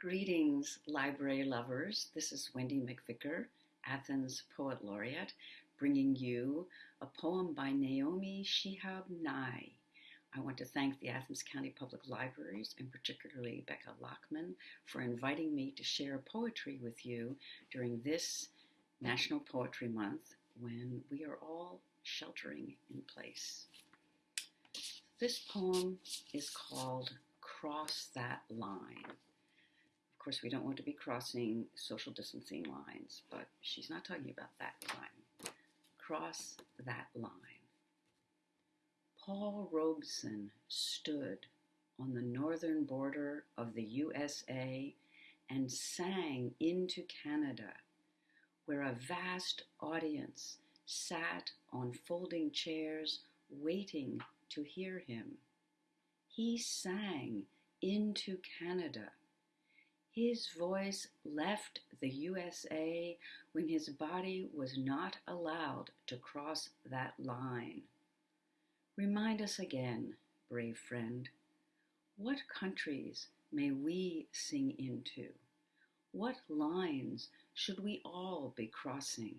Greetings, library lovers. This is Wendy McVicker, Athens Poet Laureate, bringing you a poem by Naomi Shihab Nye. I want to thank the Athens County Public Libraries and particularly Becca Lockman for inviting me to share poetry with you during this National Poetry Month when we are all sheltering in place. This poem is called Cross That Line. Course, we don't want to be crossing social distancing lines, but she's not talking about that line. Cross that line. Paul Robeson stood on the northern border of the USA and sang into Canada, where a vast audience sat on folding chairs waiting to hear him. He sang into Canada. His voice left the USA when his body was not allowed to cross that line. Remind us again, brave friend, what countries may we sing into? What lines should we all be crossing?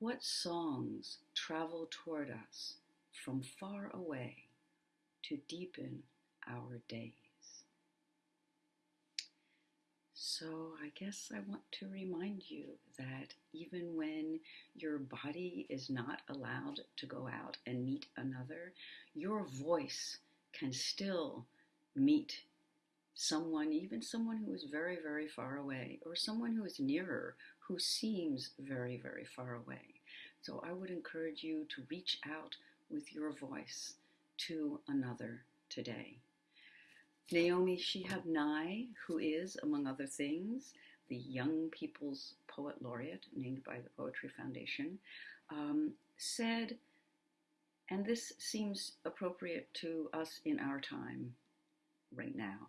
What songs travel toward us from far away to deepen our days? So, I guess I want to remind you that even when your body is not allowed to go out and meet another, your voice can still meet someone, even someone who is very, very far away, or someone who is nearer, who seems very, very far away. So, I would encourage you to reach out with your voice to another today. Naomi Shihab Nye, who is, among other things, the Young People's Poet Laureate, named by the Poetry Foundation, um, said, and this seems appropriate to us in our time right now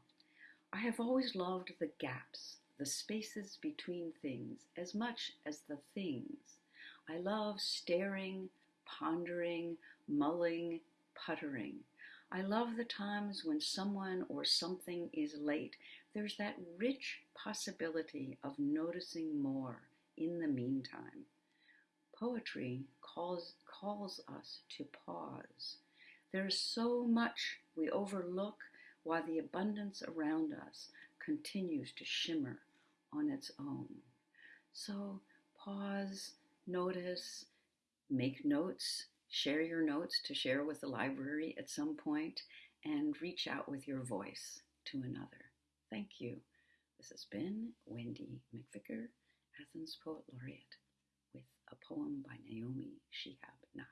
I have always loved the gaps, the spaces between things, as much as the things. I love staring, pondering, mulling, puttering. I love the times when someone or something is late. There's that rich possibility of noticing more in the meantime. Poetry calls, calls us to pause. There's so much we overlook while the abundance around us continues to shimmer on its own. So pause, notice, make notes, Share your notes to share with the library at some point and reach out with your voice to another. Thank you. This has been Wendy McVicker, Athens Poet Laureate, with a poem by Naomi Shihab Nye.